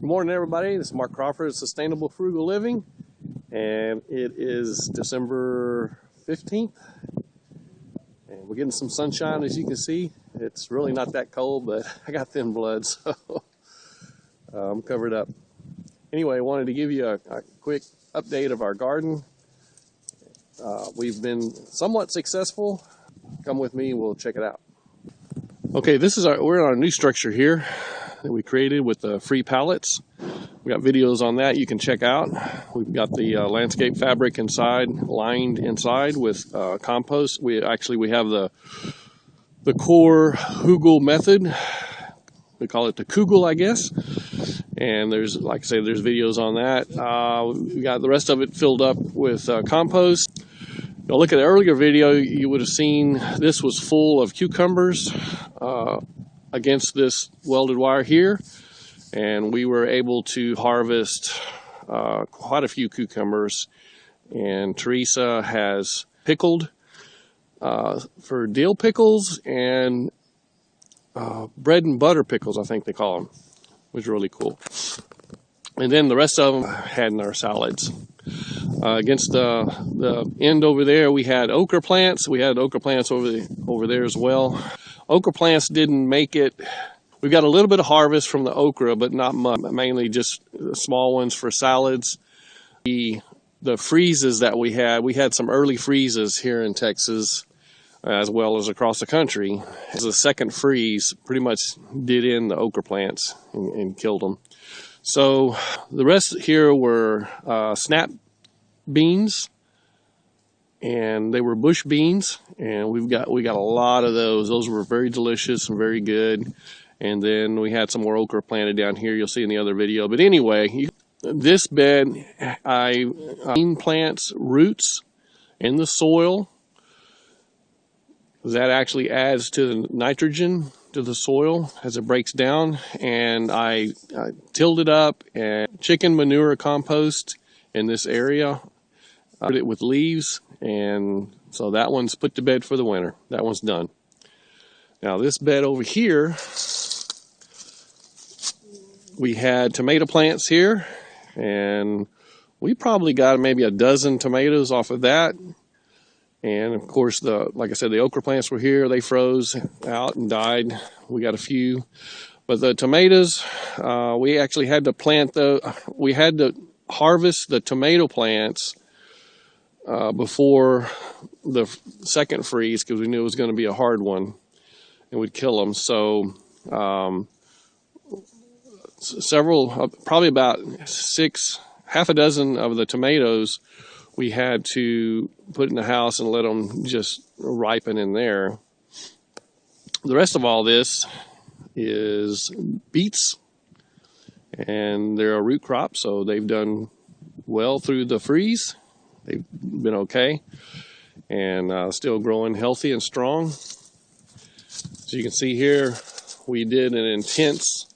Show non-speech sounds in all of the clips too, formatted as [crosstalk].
Good morning, everybody. This is Mark Crawford, Sustainable Frugal Living, and it is December 15th. And we're getting some sunshine, as you can see. It's really not that cold, but [laughs] I got thin blood, [laughs] so uh, I'm covered up. Anyway, I wanted to give you a, a quick update of our garden. Uh, we've been somewhat successful. Come with me, we'll check it out. Okay, this is our, we're in our new structure here that we created with the free pallets. We got videos on that you can check out. We've got the uh, landscape fabric inside, lined inside with uh, compost. We actually we have the the core Hugel method. We call it the Kugel, I guess. And there's, like I say, there's videos on that. Uh, we got the rest of it filled up with uh, compost. Now look at the earlier video, you would have seen this was full of cucumbers. Uh, against this welded wire here and we were able to harvest uh, quite a few cucumbers. And Teresa has pickled uh, for dill pickles and uh, bread and butter pickles I think they call them which is really cool. And then the rest of them had in our salads. Uh, against the, the end over there we had okra plants. We had okra plants over the, over there as well okra plants didn't make it. We've got a little bit of harvest from the okra, but not much, mainly just small ones for salads. The, the freezes that we had, we had some early freezes here in Texas as well as across the country. A second freeze pretty much did in the okra plants and, and killed them. So the rest here were uh, snap beans and they were bush beans and we've got we got a lot of those. Those were very delicious and very good. And then we had some more okra planted down here you'll see in the other video. But anyway you, this bed I uh, plants roots in the soil that actually adds to the nitrogen to the soil as it breaks down. And I, I tilled it up and chicken manure compost in this area Put it with leaves and so that one's put to bed for the winter. That one's done. Now this bed over here, we had tomato plants here and we probably got maybe a dozen tomatoes off of that. And of course, the like I said, the okra plants were here. They froze out and died. We got a few. But the tomatoes, uh, we actually had to plant the, we had to harvest the tomato plants uh, before the second freeze because we knew it was going to be a hard one and we'd kill them. So um, several, uh, probably about six, half a dozen of the tomatoes we had to put in the house and let them just ripen in there. The rest of all this is beets and they're a root crop so they've done well through the freeze they've been okay and uh, still growing healthy and strong. So you can see here, we did an intense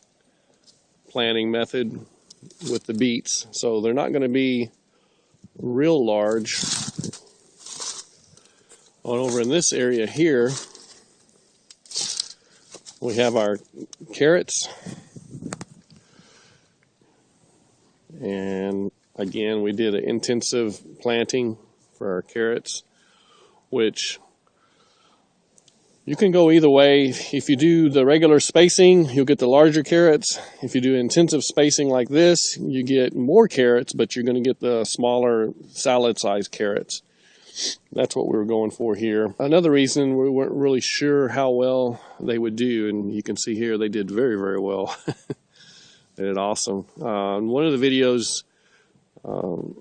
planting method with the beets. So they're not going to be real large. On over in this area here, we have our carrots. And Again, we did an intensive planting for our carrots, which you can go either way. If you do the regular spacing, you'll get the larger carrots. If you do intensive spacing like this, you get more carrots, but you're going to get the smaller salad-sized carrots. That's what we were going for here. Another reason we weren't really sure how well they would do, and you can see here they did very, very well. [laughs] they did awesome. Uh, one of the videos um,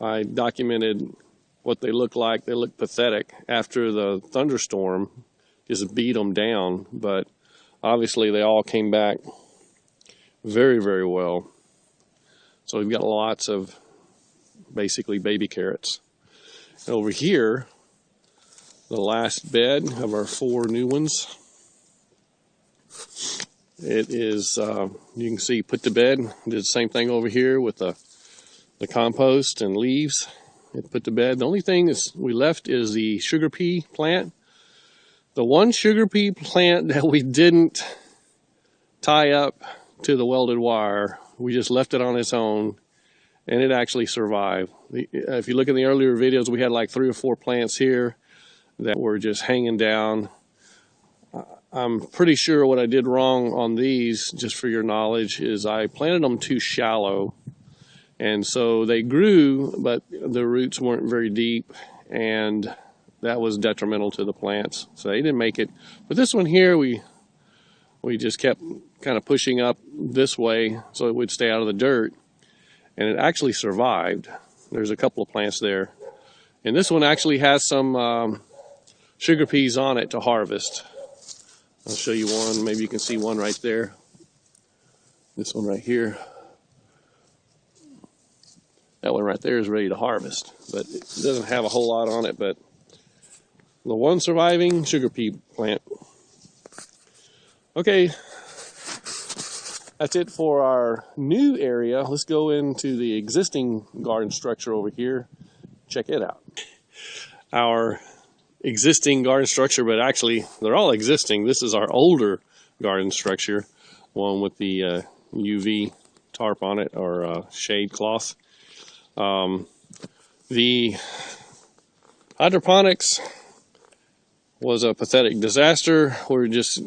I documented what they look like. They look pathetic after the thunderstorm just beat them down, but obviously they all came back very, very well. So we've got lots of basically baby carrots. And over here, the last bed of our four new ones. It is, uh, you can see, put to bed. Did the same thing over here with the the compost and leaves and put to bed. The only thing is we left is the sugar pea plant. The one sugar pea plant that we didn't tie up to the welded wire we just left it on its own and it actually survived. If you look in the earlier videos, we had like three or four plants here that were just hanging down. I'm pretty sure what I did wrong on these, just for your knowledge, is I planted them too shallow. And so they grew, but the roots weren't very deep and that was detrimental to the plants. So they didn't make it. But this one here, we we just kept kind of pushing up this way so it would stay out of the dirt. And it actually survived. There's a couple of plants there. And this one actually has some um, sugar peas on it to harvest. I'll show you one. Maybe you can see one right there. This one right here. That one right there is ready to harvest, but it doesn't have a whole lot on it. But the one surviving sugar pea plant. Okay, that's it for our new area. Let's go into the existing garden structure over here. Check it out. Our existing garden structure, but actually they're all existing. This is our older garden structure, one with the uh, UV tarp on it or uh, shade cloth. Um, the hydroponics was a pathetic disaster. We're just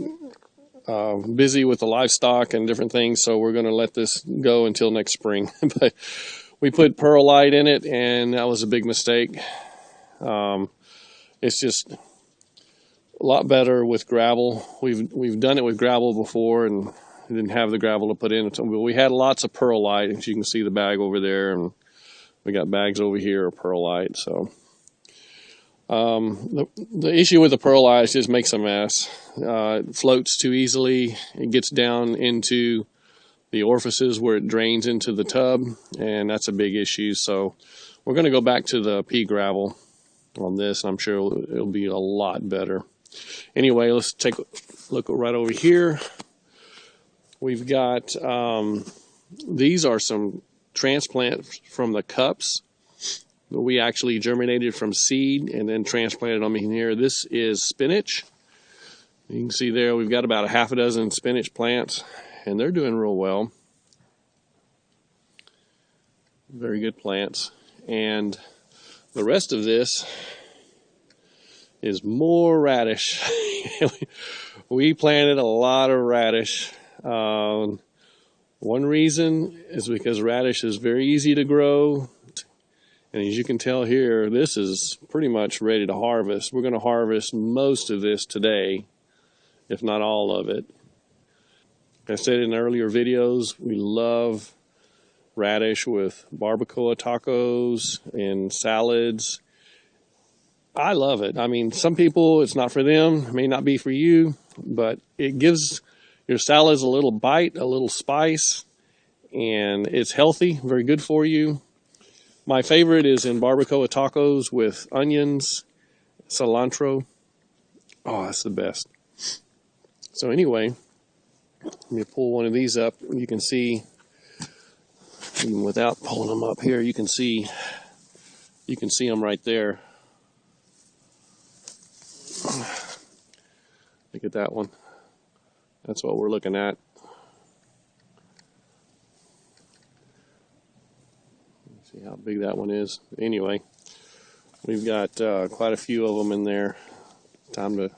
uh, busy with the livestock and different things, so we're going to let this go until next spring. [laughs] but we put perlite in it, and that was a big mistake. Um, it's just a lot better with gravel. We've we've done it with gravel before, and didn't have the gravel to put in. But we had lots of perlite, as you can see the bag over there, and we got bags over here of perlite. So um, the the issue with the perlite is just makes a mess. Uh, it floats too easily. It gets down into the orifices where it drains into the tub, and that's a big issue. So we're going to go back to the pea gravel on this, and I'm sure it'll, it'll be a lot better. Anyway, let's take a look right over here. We've got um, these are some transplants from the cups we actually germinated from seed and then transplanted them in here. This is spinach. You can see there we've got about a half a dozen spinach plants and they're doing real well. Very good plants. And the rest of this is more radish. [laughs] we planted a lot of radish. Um, one reason is because radish is very easy to grow. And as you can tell here, this is pretty much ready to harvest. We're going to harvest most of this today, if not all of it. I said in earlier videos, we love radish with barbacoa tacos and salads. I love it. I mean, some people, it's not for them, it may not be for you, but it gives your salads a little bite, a little spice, and it's healthy, very good for you. My favorite is in barbacoa tacos with onions, cilantro. Oh, that's the best. So anyway, let me pull one of these up. You can see, even without pulling them up here, you can see, you can see them right there. Look at that one. That's what we're looking at. See how big that one is. Anyway, we've got uh, quite a few of them in there. Time to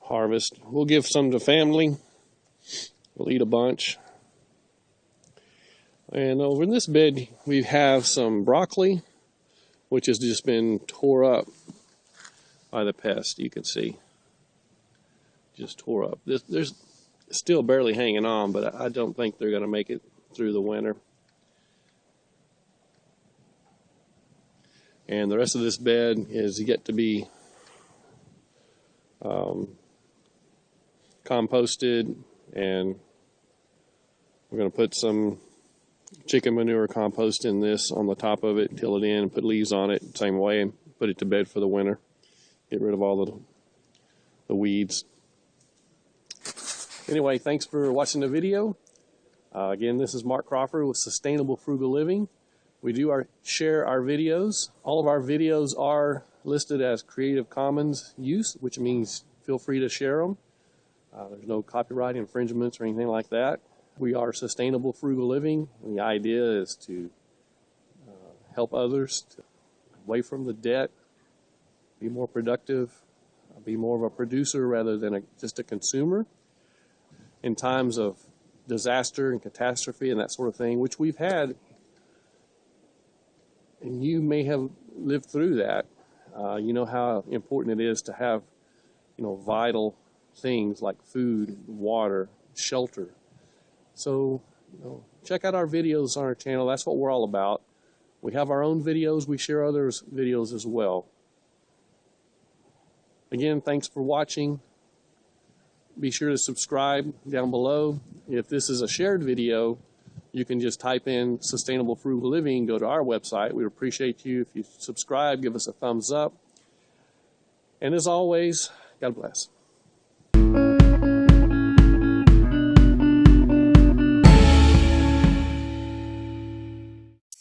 harvest. We'll give some to family. We'll eat a bunch. And over in this bed, we have some broccoli, which has just been tore up by the pest, you can see. Just tore up. This, there's still barely hanging on, but I don't think they're going to make it through the winter. And the rest of this bed is yet to be um, composted and we're going to put some chicken manure compost in this on the top of it, till it in, and put leaves on it same way, and put it to bed for the winter. Get rid of all the, the weeds. Anyway, thanks for watching the video. Uh, again, this is Mark Crawford with Sustainable Frugal Living. We do our share our videos. All of our videos are listed as Creative Commons use, which means feel free to share them. Uh, there's no copyright infringements or anything like that. We are sustainable frugal living. And the idea is to uh, help others to away from the debt, be more productive, be more of a producer rather than a, just a consumer. In times of disaster and catastrophe and that sort of thing, which we've had, and you may have lived through that. Uh, you know how important it is to have, you know, vital things like food, water, shelter. So, you know, check out our videos on our channel. That's what we're all about. We have our own videos. We share others' videos as well. Again, thanks for watching. Be sure to subscribe down below. If this is a shared video, you can just type in sustainable frugal living, go to our website. We'd appreciate you if you subscribe, give us a thumbs up. And as always, God bless.